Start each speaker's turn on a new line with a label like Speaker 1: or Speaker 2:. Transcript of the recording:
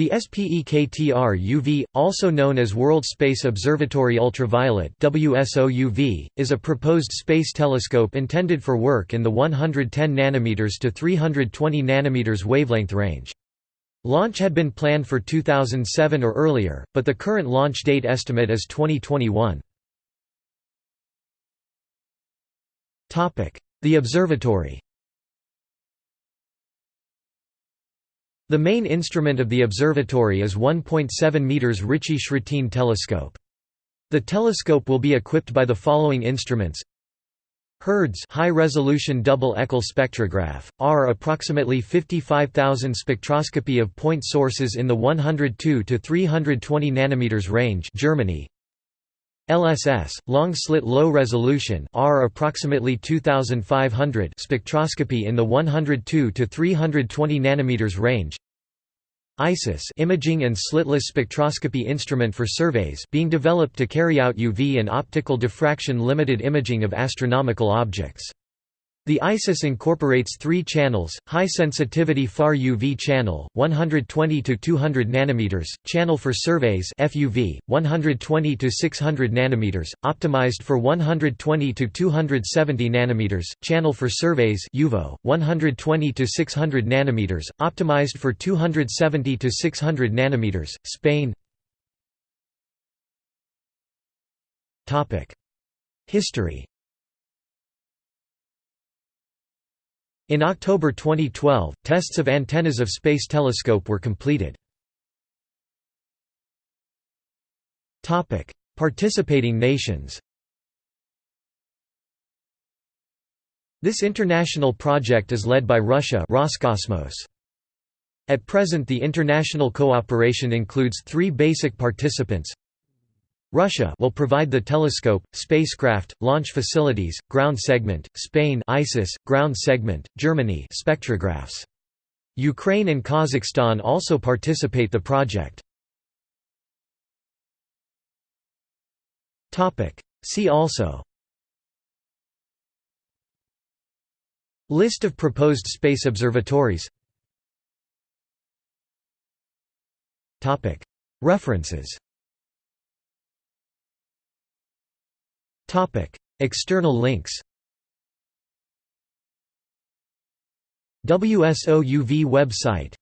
Speaker 1: The SPEKTR UV, also known as World Space Observatory Ultraviolet WSOUV, is a proposed space telescope intended for work in the 110 nm to 320 nm wavelength range. Launch had been planned for 2007 or earlier, but the current launch date estimate is 2021. The observatory The main instrument of the observatory is 1.7 meters Ritchey-Chrétien telescope. The telescope will be equipped by the following instruments HIRDS high-resolution double echelle spectrograph, R approximately 55,000 spectroscopy of point sources in the 102 to 320 nanometers range Germany LSS long slit low resolution R approximately 2500 spectroscopy in the 102 to 320 nanometers range. ISIS imaging and slitless spectroscopy instrument for surveys being developed to carry out UV and optical diffraction limited imaging of astronomical objects the ISIS incorporates three channels: high-sensitivity far UV channel, 120 to 200 nanometers; channel for surveys (FUV), 120 to 600 nanometers, optimized for 120 to 270 nanometers; channel for surveys (UVO), 120 to 600 nanometers, optimized for 270 to 600 nanometers. Spain. History. In October 2012, tests of antennas of Space Telescope were completed. Participating nations This international project is led by Russia Roscosmos. At present the international cooperation includes three basic participants Russia will provide the telescope, spacecraft, launch facilities, ground segment, Spain ISIS, ground segment, Germany spectrographs. Ukraine and Kazakhstan also participate the project. See also List of proposed space observatories References External links WSOUV website